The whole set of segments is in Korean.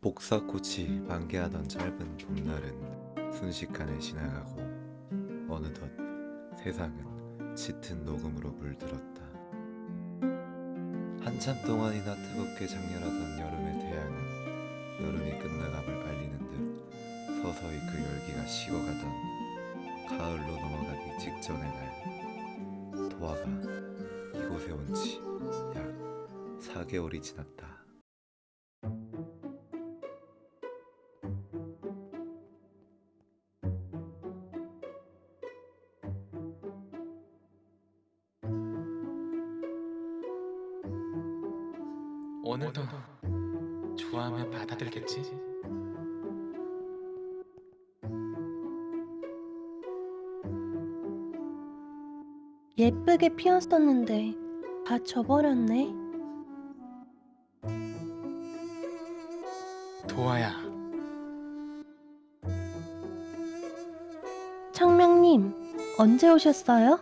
복사꽃이 만개하던 짧은 봄날은 순식간에 지나가고 어느덧 세상은 짙은 녹음으로 물들었다. 한참 동안이나 뜨겁게 장렬하던 여름의 태양은 여름이 끝나감을 알리는 듯 서서히 그 열기가 식어가던 가을로 넘어가기 직전의 날 도화가 이곳에 온 지 약 4개월이 지났다. 오늘도 좋아하면 받아들겠지? 예쁘게 피었었는데 다 져버렸네. 도아야, 창명님, 언제 오셨어요?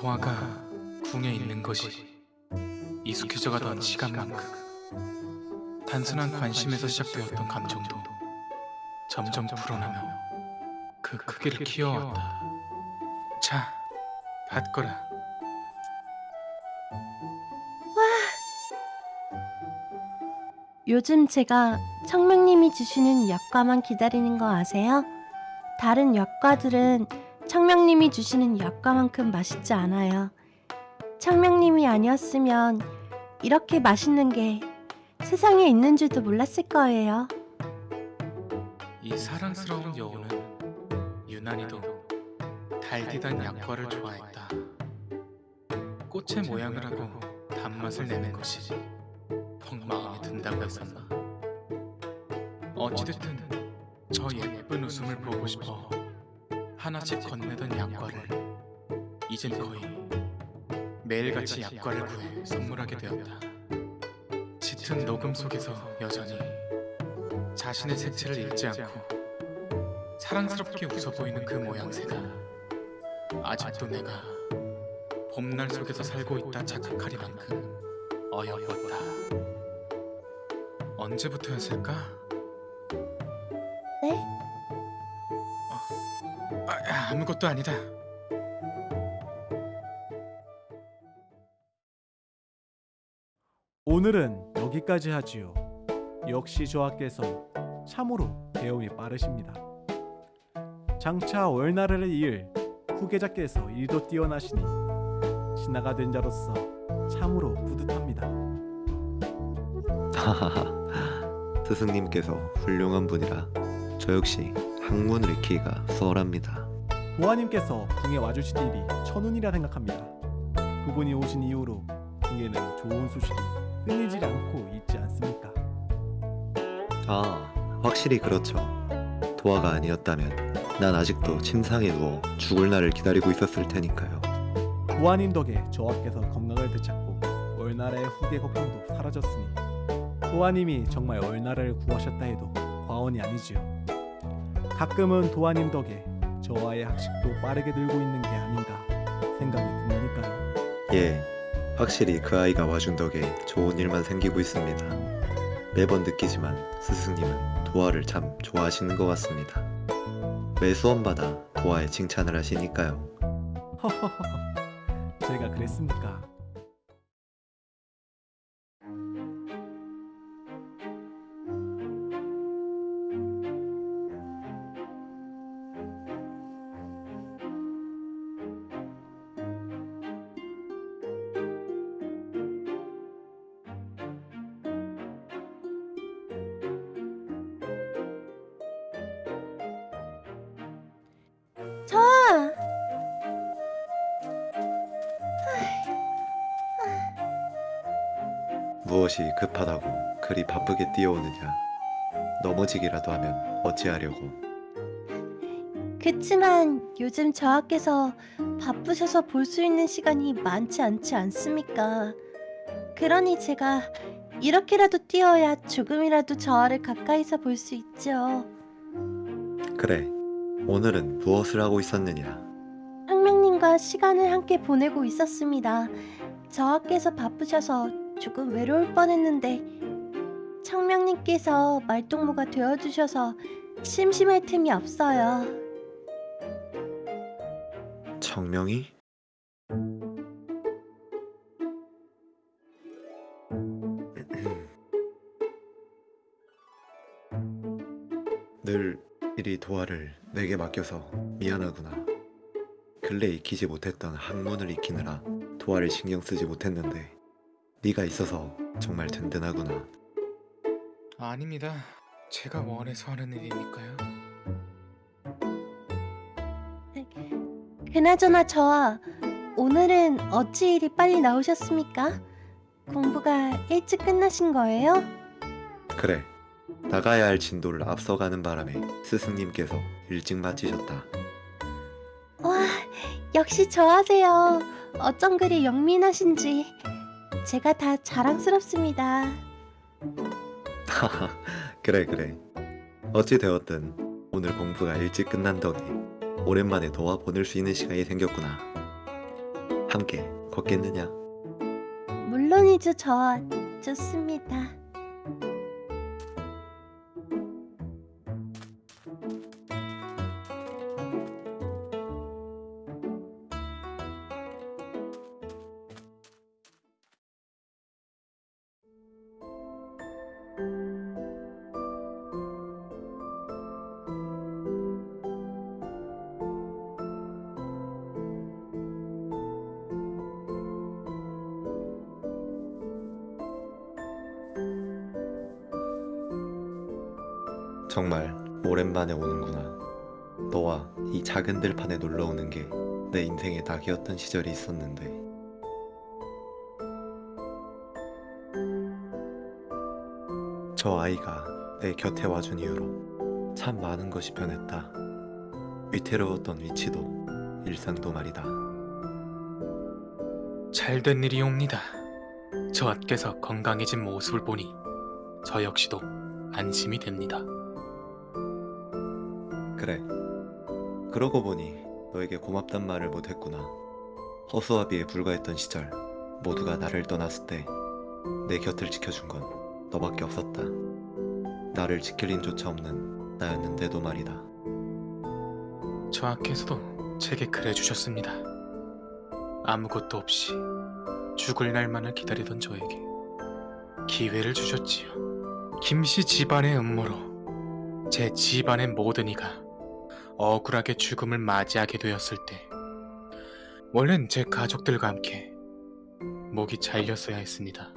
도아가 궁에 있는 것이 익숙해져 가던 시간만큼 단순한 관심에서 시작되었던 감정도 점점 불어나며 그 크기를 키워왔다. 자, 받거라. 요즘 제가 창명님이 주시는 약과만 기다리는 거 아세요? 다른 약과들은 창명님이 주시는 약과만큼 맛있지 않아요. 창명님이 아니었으면 이렇게 맛있는 게 세상에 있는 줄도 몰랐을 거예요. 이 사랑스러운 여우는 유난히도 달디단 약과를 좋아했다. 꽃의 모양을 하고 단맛을 내는 것이 퍽 마음에 든다고 했었나. 어찌됐든 저 예쁜 웃음을 보고 싶어 하나씩 건네던 약과를 이젠 거의 매일같이 약과를 구해 선물하게 되었다. 짙은 녹음 속에서 여전히 자신의 색채를 잃지 않고 사랑스럽게 웃어 보이는 그 모양새가 아직도 내가 봄날 속에서 살고 있다 착각하리만큼 어여웠다. 언제부터였을까? 네? 아, 아무것도 아니다. 오늘은 여기까지 하지요. 역시 저하께서 참으로 배움이 빠르십니다. 장차 월나라를 이을 후계자께서 일도 뛰어나시니 신하가 된 자로서 참으로 뿌듯합니다. 하하하 스승님께서 훌륭한 분이라 저 역시 학문을 익히기가 수월합니다. 도화님께서 궁에 와주신 일이 천운이라 생각합니다. 그분이 오신 이후로 궁에는 좋은 소식이 끊이질 않고 있지 않습니까? 아 확실히 그렇죠. 도화가 아니었다면 난 아직도 침상에 누워 죽을 날을 기다리고 있었을 테니까요. 도화님 덕에 저하께서 건강을 되찾고 월나라의 후계 걱정도 사라졌으니 도화님이 정말 월나라를 구하셨다 해도 과언이 아니지요. 가끔은 도화님 덕에 저와의 학식도 빠르게 늘고 있는 게 아닌가 생각이 든다니까요. 예, 확실히 그 아이가 와준 덕에 좋은 일만 생기고 있습니다. 매번 느끼지만 스승님은 도화를 참 좋아하시는 것 같습니다. 매 수원마다 도화에 칭찬을 하시니까요. 제가 그랬습니까? 무엇이 급하다고 그리 바쁘게 뛰어오느냐. 넘어지기라도 하면 어찌하려고. 그치만 요즘 저하께서 바쁘셔서 볼 수 있는 시간이 많지 않지 않습니까? 그러니 제가 이렇게라도 뛰어야 조금이라도 저하를 가까이서 볼 수 있죠. 그래, 오늘은 무엇을 하고 있었느냐. 상명님과 시간을 함께 보내고 있었습니다. 저하께서 바쁘셔서 조금 외로울 뻔했는데 창명님께서 말동무가 되어주셔서 심심할 틈이 없어요. 청명이? 늘 이리 도화를 내게 맡겨서 미안하구나. 근래 익히지 못했던 학문을 익히느라 도화를 신경 쓰지 못했는데 네가 있어서 정말 든든하구나. 아닙니다. 제가 원해서 하는 일이니까요. 그나저나 저 오늘은 어찌 이리 빨리 나오셨습니까? 공부가 일찍 끝나신 거예요? 그래. 나가야 할 진도를 앞서가는 바람에 스승님께서 일찍 마치셨다. 와, 역시 저하세요. 어쩜 그리 영민하신지. 제가 다 자랑스럽습니다. 하하, 그래 그래. 어찌 되었든 오늘 공부가 일찍 끝난 덕에 오랜만에 너와 보낼 수 있는 시간이 생겼구나. 함께 걷겠느냐? 물론이죠, 저 좋습니다. 정말 오랜만에 오는구나. 너와 이 작은 들판에 놀러 오는 게 내 인생의 낙이었던 시절이 있었는데. 저 아이가 내 곁에 와준 이후로 참 많은 것이 변했다. 위태로웠던 위치도 일상도 말이다. 잘된 일이 옵니다. 저하께서 건강해진 모습을 보니 저 역시도 안심이 됩니다. 그래. 그러고 보니 너에게 고맙단 말을 못했구나. 허수아비에 불과했던 시절 모두가 나를 떠났을 때 내 곁을 지켜준 건 너밖에 없었다. 나를 지킬 힘조차 없는 나였는데도 말이다. 저하께서도 제게 그래 주셨습니다. 아무것도 없이 죽을 날만을 기다리던 저에게 기회를 주셨지요. 김씨 집안의 음모로 제 집안의 모든 이가 억울하게 죽음을 맞이하게 되었을 때 원래는 제 가족들과 함께 목이 잘렸어야 했습니다.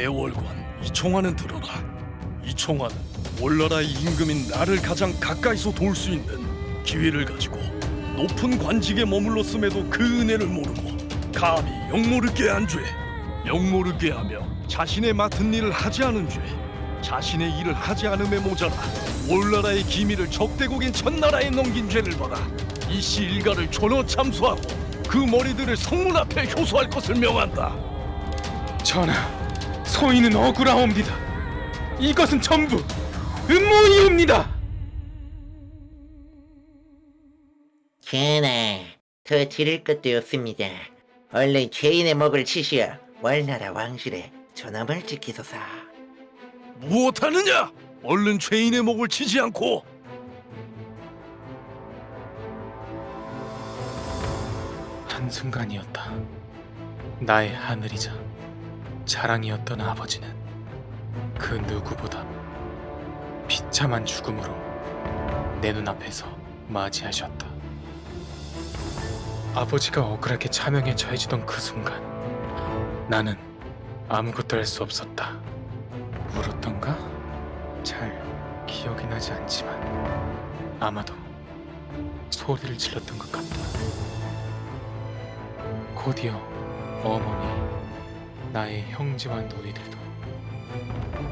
대월관 이총화는 들어라. 이총화는 올나라의 임금인 나를 가장 가까이서 도울 수 있는 기회를 가지고 높은 관직에 머물렀음에도 그 은혜를 모르고 감히 영모르게 한 죄, 영모르게 하며 자신의 맡은 일을 하지 않은 죄, 자신의 일을 하지 않음에 모자라 올나라의 기밀을 적대국인 천나라에 넘긴 죄를 받아 이씨 일가를 전원 참수하고 그 머리들을 성문 앞에 효소할 것을 명한다. 전하, 소인은 억울하옵니다. 이것은 전부 음모이옵니다. 전하, 더 지를 것도 없습니다. 얼른 죄인의 목을 치시어 월나라 왕실에 존엄을 지키소서. 무엇하느냐? 얼른 죄인의 목을 치지 않고 한순간이었다. 나의 하늘이자 자랑이었던 아버지는 그 누구보다 비참한 죽음으로 내 눈앞에서 맞이하셨다. 아버지가 억울하게 차명에 처해지던 그 순간 나는 아무것도 할 수 없었다. 울었던가? 잘 기억이 나지 않지만 아마도 소리를 질렀던 것 같다. 곧이어 어머니, 나의 형제와 노이들도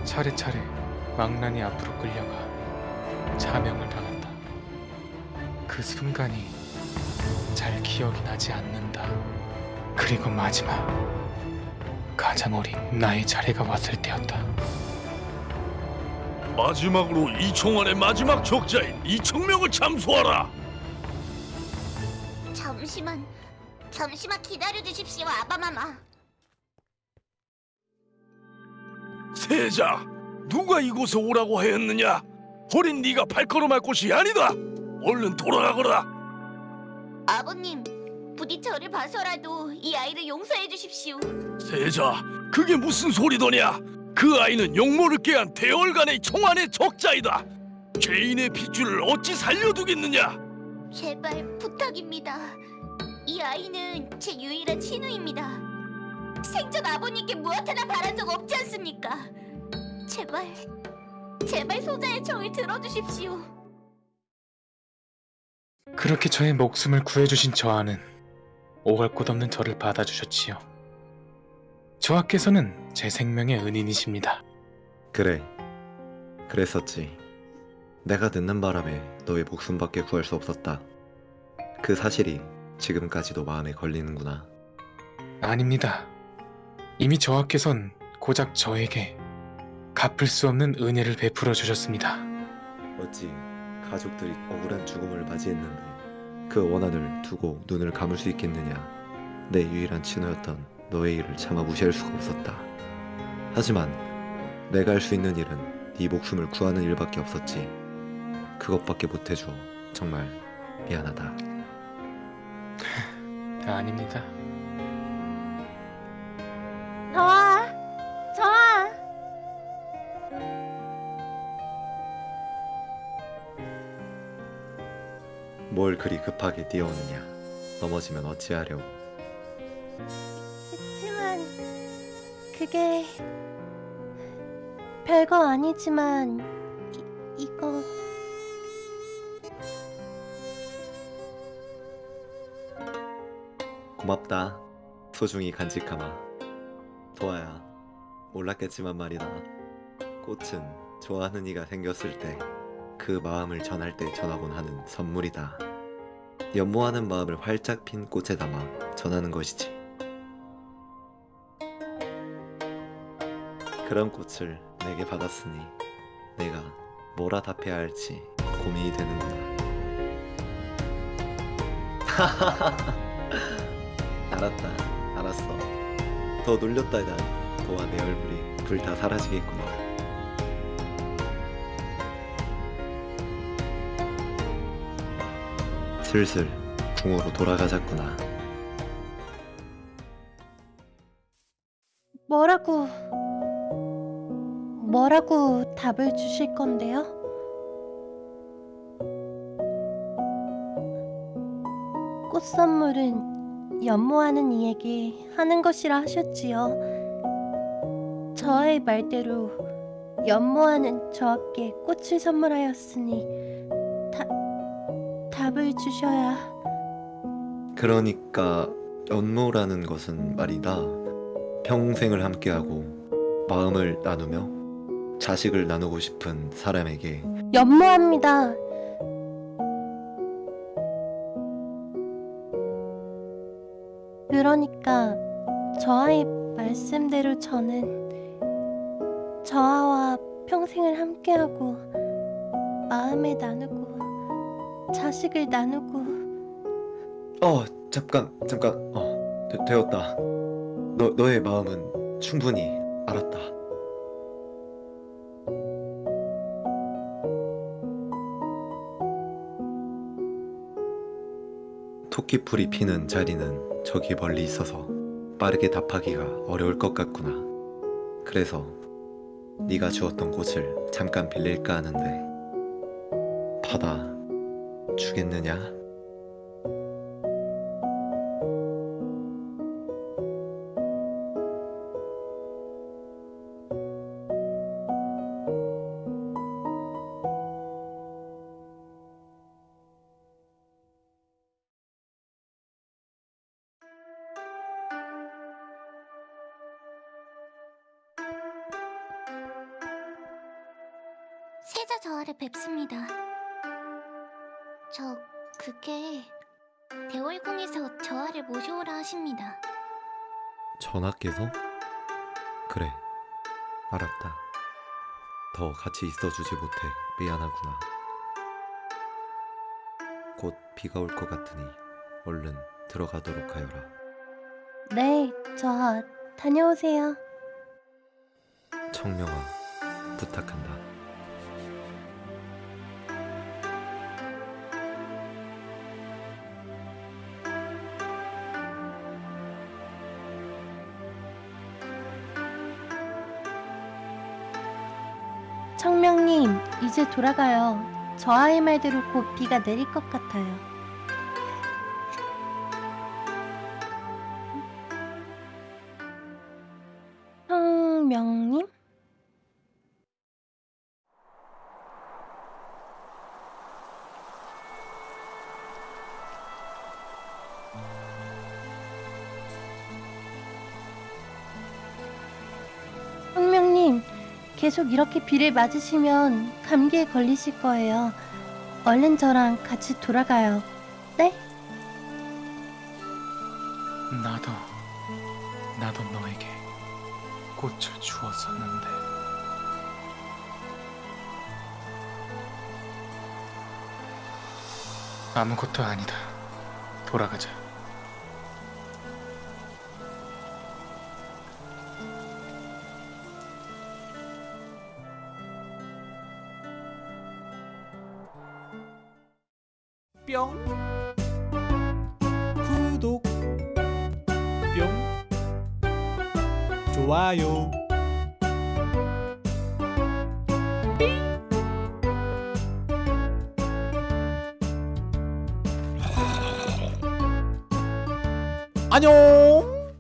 차례차례 망나니 앞으로 끌려가 자명을 당한다. 그 순간이 잘 기억이 나지 않는다. 그리고 마지막 가장 어린 나의 차례가 왔을 때였다. 마지막으로 이총환의 마지막 적자인 이청명을 참수하라. 잠시만, 잠시만 기다려 주십시오, 아바마마. 세자, 누가 이곳에 오라고 하였느냐? 어린 네가 발걸음할 곳이 아니다. 얼른 돌아가거라. 아버님, 부디 저를 봐서라도 이 아이를 용서해 주십시오. 세자, 그게 무슨 소리더냐? 그 아이는 용모를 깨한 대월간의 총안의 적자이다. 죄인의 핏줄을 어찌 살려두겠느냐? 제발 부탁입니다. 이 아이는 제 유일한 친우입니다. 생전 아버님께 무엇 하나 바란 적 없지 않습니까? 제발, 제발 소자의 정을 들어주십시오. 그렇게 저의 목숨을 구해주신 저하는 오갈 곳 없는 저를 받아주셨지요. 저하께서는 제 생명의 은인이십니다. 그래. 그랬었지. 내가 늦는 바람에 너의 목숨밖에 구할 수 없었다. 그 사실이 지금까지도 마음에 걸리는구나. 아닙니다. 이미 저하께선 고작 저에게 갚을 수 없는 은혜를 베풀어 주셨습니다. 어찌 가족들이 억울한 죽음을 맞이했는데 그 원한을 두고 눈을 감을 수 있겠느냐. 내 유일한 친구였던 너의 일을 차마 무시할 수가 없었다. 하지만 내가 할 수 있는 일은 네 목숨을 구하는 일밖에 없었지. 그것밖에 못해줘. 정말 미안하다. 아닙니다. 저아, 저아. 뭘 그리 급하게 뛰어오느냐. 넘어지면 어찌하려고. 그치만 그게 별거 아니지만 이, 이거 고맙다. 소중히 간직하마. 도아야, 몰랐겠지만 말이다. 꽃은 좋아하는 이가 생겼을 때 그 마음을 전할 때 전하곤 하는 선물이다. 연모하는 마음을 활짝 핀 꽃에 담아 전하는 것이지. 그런 꽃을 내게 받았으니 내가 뭐라 답해야 할지 고민이 되는구나. 알았다. 알았어. 더 놀렸다가 도와 내 얼굴이 불타 사라지겠구나. 슬슬 궁으로 돌아가자꾸나. 뭐라고 뭐라고 답을 주실 건데요? 꽃 선물은 연모하는 이에게 하는 것이라 하셨지요. 저의 말대로 연모하는 저에게 꽃을 선물하였으니 다, 답을 주셔야 그러니까 연모라는 것은 말이다. 평생을 함께하고 마음을 나누며 자식을 나누고 싶은 사람에게 연모합니다. 그러니까 저아의 말씀대로 저는 저아와 평생을 함께하고 마음을 나누고 자식을 나누고 어 잠깐 잠깐 어 되, 되었다. 너 너의 마음은 충분히 알았다. 토끼풀이 피는 자리는 저기 멀리 있어서 빠르게 답하기가 어려울 것 같구나. 그래서 네가 주었던 꽃을 잠깐 빌릴까 하는데 받아 주겠느냐? 태자 저하를 뵙습니다. 저 그게 대월궁에서 저하를 모셔오라 하십니다. 전하께서? 그래 알았다 더 같이 있어주지 못해 미안하구나 곧 비가 올 것 같으니 얼른 들어가도록 하여라 네, 저 다녀오세요. 청명아 부탁한다 청명님, 이제 돌아가요. 저 아이 말대로 곧 비가 내릴 것 같아요. 계속 이렇게 비를 맞으시면 감기에 걸리실 거예요. 얼른 저랑 같이 돌아가요. 네? 나도 나도 너에게 꽃을 주었었는데 아무것도 아니다. 돌아가자. 안녕